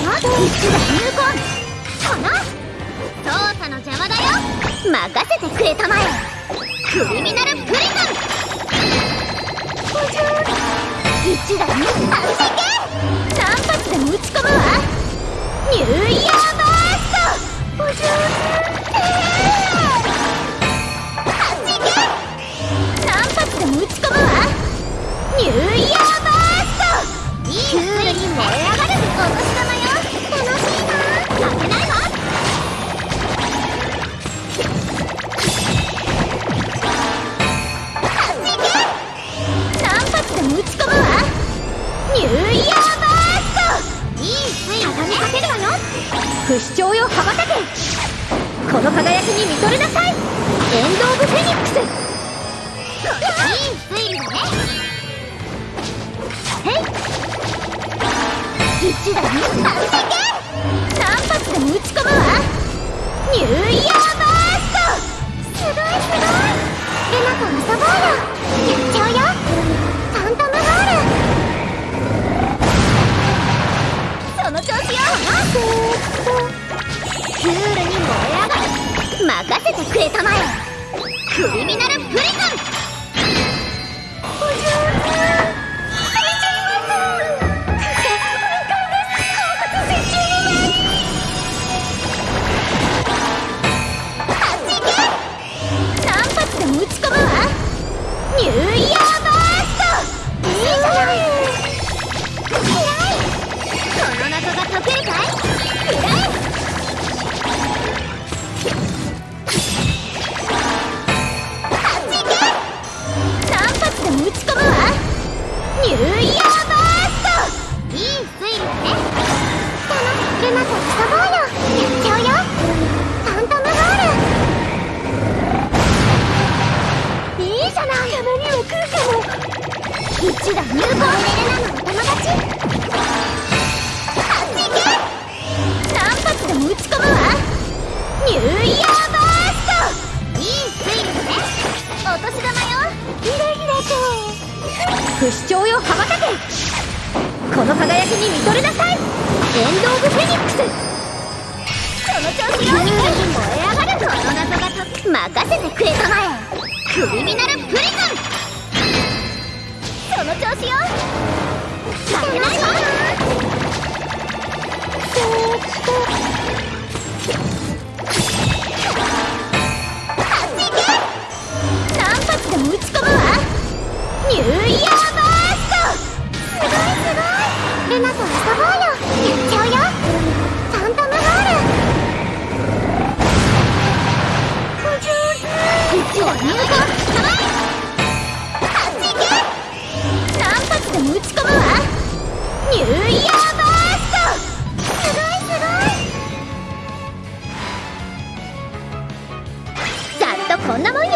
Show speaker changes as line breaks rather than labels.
一打入魂その操作の邪魔だよ。任せてくれたまえクリミナルプリズン。一打入魂何不死鳥よ羽ばたけ。この輝きに見とれなさい。エンド・オブ・フェニックス。いいね。へい一打に何発でも撃ち込むわ。ニュー任せてくれたまえ。クリミナルプリズン。ニューイヤーバーストいい推理だねかなルナと遊ぼうよ。やっちゃうよ。ファントムボールいいじゃない。たまには来るかも。一打入魂ルナのお友達？不死鳥よ羽ばたけ。この輝きに見とれなさい。エンド・オブ・フェニックス。その調子よ燃え上がるこの謎が解任せてくれたまえ。クリミナルプリズン。その調子よ。負けないわ。こんなもんよ。